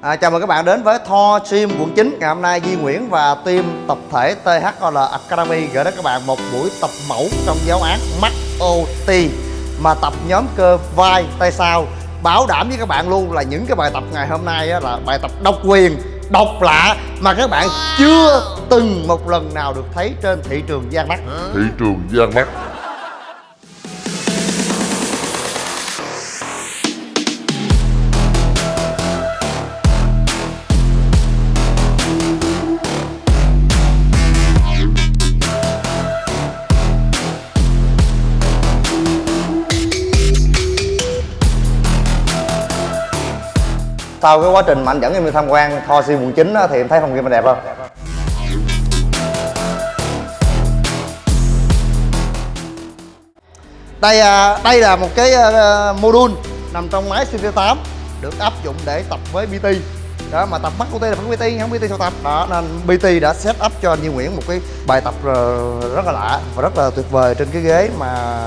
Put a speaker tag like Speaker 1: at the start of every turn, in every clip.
Speaker 1: À, chào mừng các bạn đến với Tho Gym quận 9 Ngày hôm nay Di Nguyễn và team tập thể THOL Academy gửi đến các bạn một buổi tập mẫu trong giáo án Max OT Mà tập nhóm cơ vai tay sau. Bảo đảm với các bạn luôn là những cái bài tập ngày hôm nay là bài tập độc quyền, độc lạ Mà các bạn chưa từng một lần nào được thấy trên thị trường gian mắt.
Speaker 2: Thị trường gian mắt
Speaker 1: Sau cái quá trình mà anh dẫn em đi tham quan Tho Gym quận 9 thì em thấy phòng gym mình đẹp không? đây à, đây là một cái ờ, module nằm trong máy CT8 được áp dụng để tập với PT đó, mà tập mắt của tôi là phải PT không PT sao tập. Đó, nên PT đã set up cho anh Duy Nguyễn một cái bài tập ờ, rất là lạ và rất là tuyệt vời trên cái ghế mà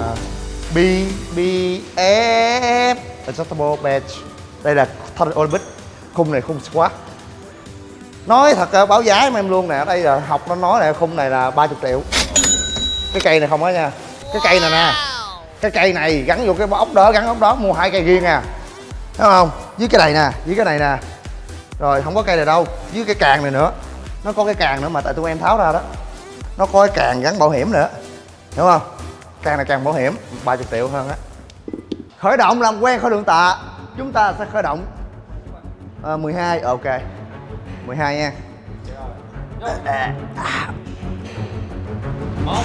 Speaker 1: BBF e, Adjustable Bench đây là thân Olympic khung này khung squat. Nói thật ờ, báo giá em luôn nè đây là học nó nói nè khung này là 30 triệu. Cái cây này không á nha. Cái cây này nè. Cái cây này gắn vô cái ốc đó gắn ốc đó mua hai cây riêng à. Thấy không? Với cái này nè với cái này nè. Rồi không có cây này đâu với cái càng này nữa. Nó có cái càng nữa mà tại tụi em tháo ra đó. Nó có cái càng gắn bảo hiểm nữa. Hiểu không? Càng này càng bảo hiểm 30 triệu hơn á. Khởi động làm quen khỏi đường tạ chúng ta sẽ khởi động. À, 12 ok. 12 nha. Một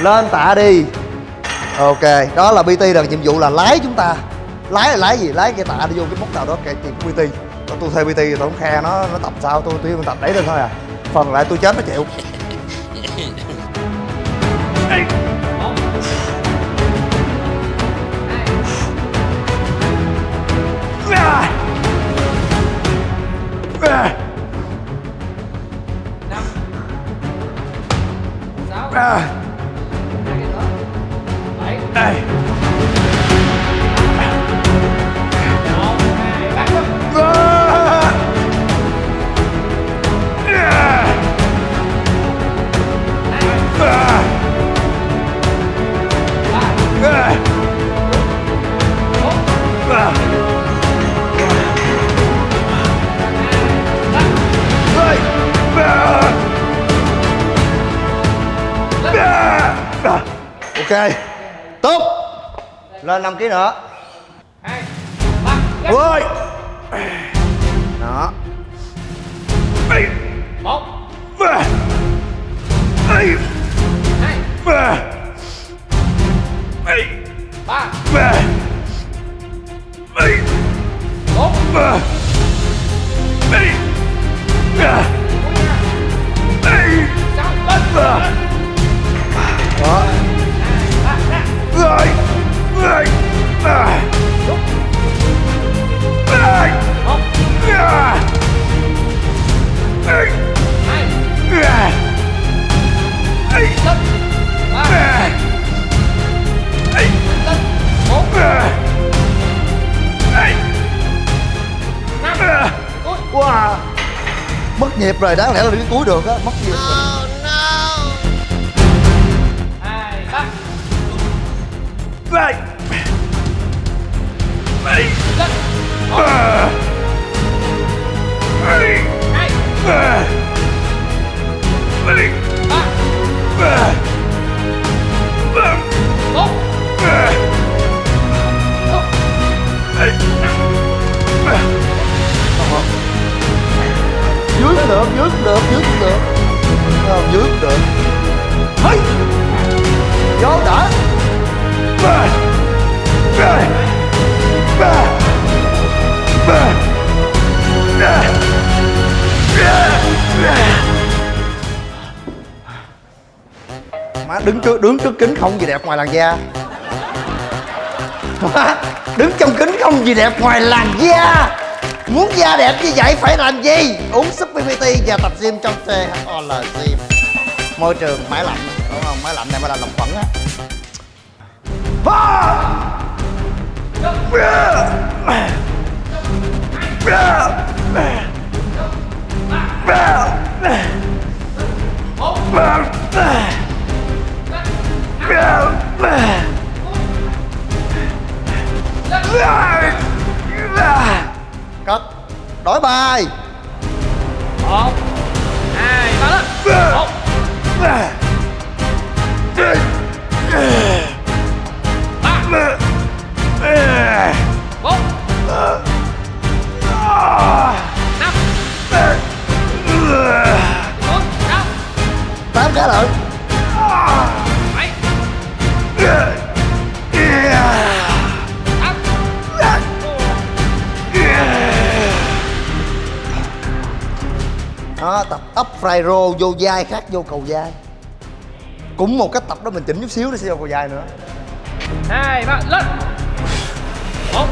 Speaker 1: lên tạ đi. Ok đó là bt là nhiệm vụ là lái chúng ta lái là lái gì? Lái cái tạ đi vô cái mốc nào đó, cái tìm pt tôi thuê pt tôi không khe nó nó tập sao, tôi tôi tập đẩy lên thôi à. Phần lại tôi chết nó chịu. Rồi ok. Tốt. Lên 5 kg nữa. Ôi đó.
Speaker 3: Một. Hai.
Speaker 1: Ba.
Speaker 3: Ba bốn.
Speaker 1: ba quá à mất nhịp rồi đáng lẽ là đi cuối được á mất nhịp rồi.
Speaker 3: hai ba
Speaker 1: Right. Ready.
Speaker 3: lên một
Speaker 1: Uh, ready.
Speaker 3: hai
Speaker 1: Uh, ready.
Speaker 3: ba
Speaker 1: Uh, uh,
Speaker 3: bốn
Speaker 1: uh,
Speaker 3: một
Speaker 1: dưới được dưới được dưới ờ, cũng được hey. vô đỡ ba ba ba ba má đứng trước đứng trước kính không gì đẹp ngoài làn da. Má, đứng trong kính không gì đẹp ngoài làn da. Muốn da đẹp như vậy phải làm gì? Uống Super PPT và tập gym trong THOL Gym Môi trường máy lạnh, đúng không? Máy lạnh này mới là lòng khuẩn á Yeah! Đổi bài.
Speaker 3: Một hai ba. Lên một bốn. Năm. Bốn. Sáu
Speaker 1: Tám cái lận fry roll, vô dai khác, vô cầu dai Cũng một cách tập đó mình chỉnh chút xíu để sẽ vô cầu dai nữa.
Speaker 3: Hai, ba lên một.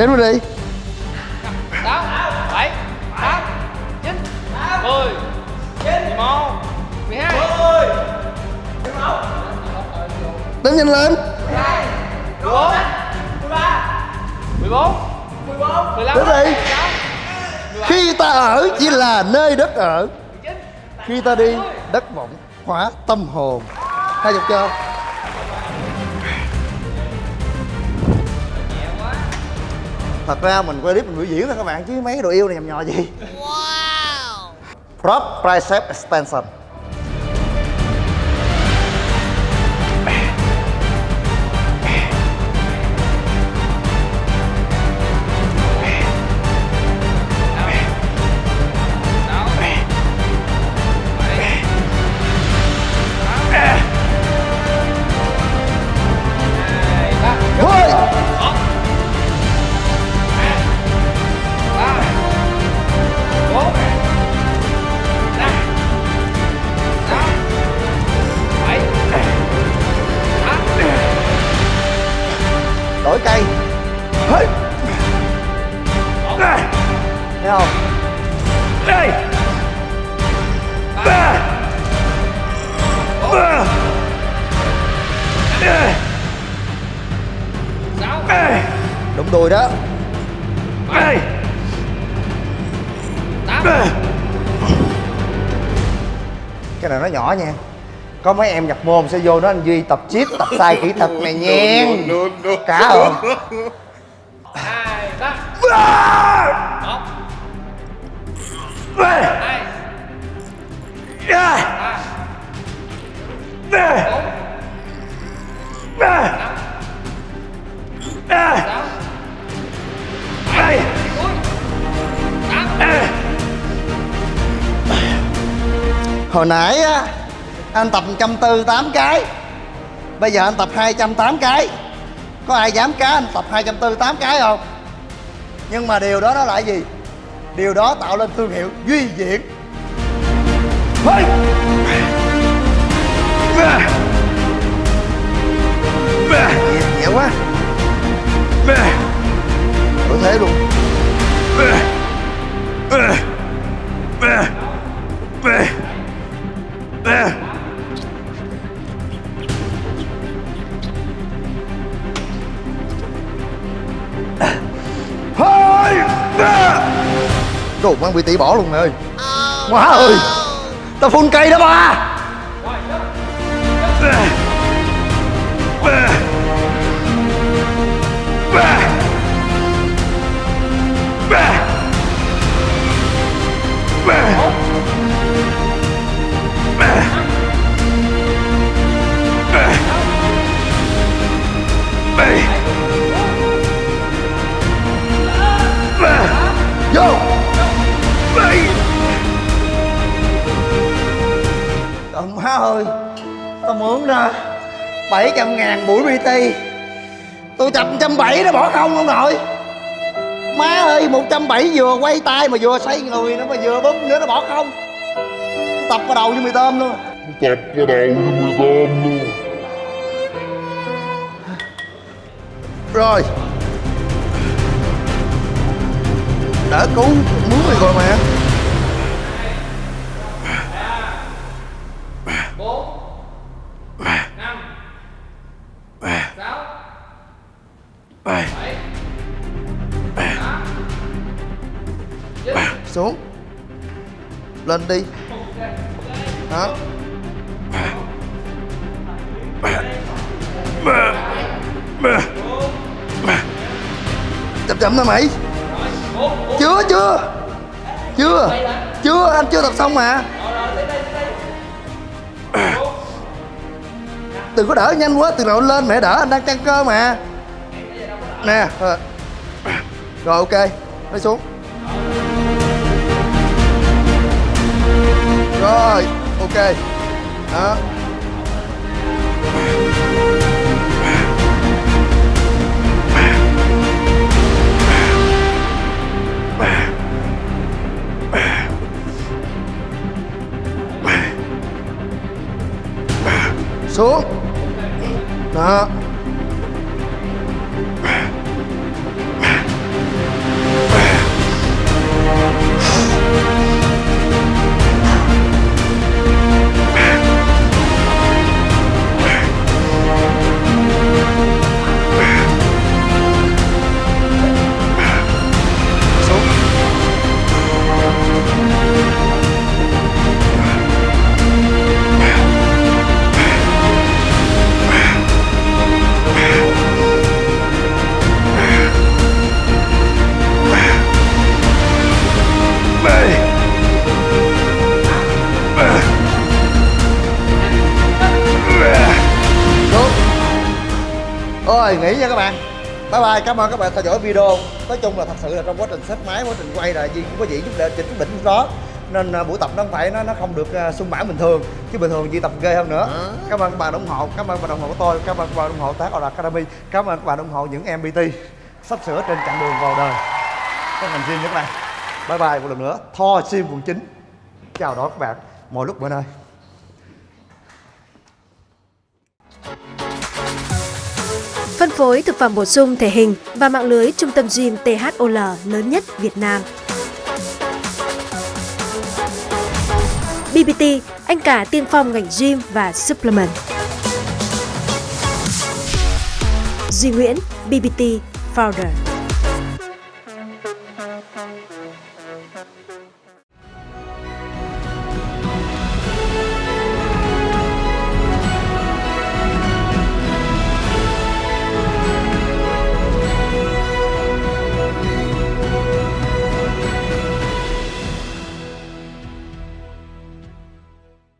Speaker 1: Đến luôn đi.
Speaker 3: Sáu bảy tám chín mười mười một mười hai.
Speaker 1: Đếm nhanh lên.
Speaker 3: Mười bốn. Mười bốn. Mười lăm.
Speaker 1: Đến đi.
Speaker 3: Mười sáu.
Speaker 1: Khi ta ở chỉ là nơi đất ở. Khi ta đi đất vọng hóa tâm hồn. Hai chục chưa Thật ra mình quay clip mình biểu diễn thôi các bạn Chứ mấy cái đồ yêu này nhầm nhò gì. Wow. Prop Tricep Extension Cái này nó nhỏ nha. Có mấy em nhập môn sẽ vô đó anh Duy tập chip tập sai kỹ thuật này nha. Cả không
Speaker 3: hai ba một hai ba bốn năm
Speaker 1: Hồi nãy á Anh tập 140 8 cái. Bây giờ anh tập 208 cái. Có ai dám cá anh tập 240 8 cái không? Nhưng mà điều đó nó là gì? Điều đó tạo lên thương hiệu Duy Diễn. Hey! Nhẹ, nhẹ quá. Có thế luôn Mang bị tỷ bỏ luôn mày ơi Má ơi. Tao phun cây đó ba. Vô má ơi Tao mượn ra 700 ngàn buổi BT Tôi chập 170 nó bỏ không ông nội Má ơi 170 vừa quay tay mà vừa xoay người nữa mà vừa bấm nữa nó bỏ không. Tập vào đầu như mì tôm luôn.
Speaker 2: Tập vào đầu như mười tôm luôn.
Speaker 1: Rồi. Đỡ cứu muốn mày rồi mà Lên đi. Đó. Chậm chậm thôi mày. Chưa chưa. Chưa Chưa, anh chưa tập xong mà. Đừng có đỡ nhanh quá, Từ nào lên mẹ đỡ, anh đang căng cơ mà. Nè. Ờ. Rồi, ok Lấy xuống. Rồi ok Đó lời nghỉ nha các bạn. Bye bye, cảm ơn các bạn theo dõi video. Nói chung là thật sự là trong quá trình xếp máy, quá trình quay là gì cũng có gì chút để chỉnh đỉnh đó. Nên à, buổi tập nó không phải, nó nó không được à, sung mãn bình thường. Chứ bình thường Duy tập ghê hơn nữa. Cảm ơn các bạn ủng hộ, cảm ơn các bạn ủng hộ của tôi, cảm ơn các bạn ủng hộ tác Academy, cảm ơn các bạn ủng hộ những MBT sắp sửa trên chặng đường vào đời. Các ngành riêng nhất các bạn. Bye bye một lần nữa. Tho Sim quận 9 chào đón các bạn. Mọi lúc mọi nơi.
Speaker 4: Phối thực phẩm bổ sung thể hình và mạng lưới trung tâm gym THOL lớn nhất Việt Nam. BBT, anh cả tiên phong ngành gym và supplement. Duy Nguyễn, BBT Founder.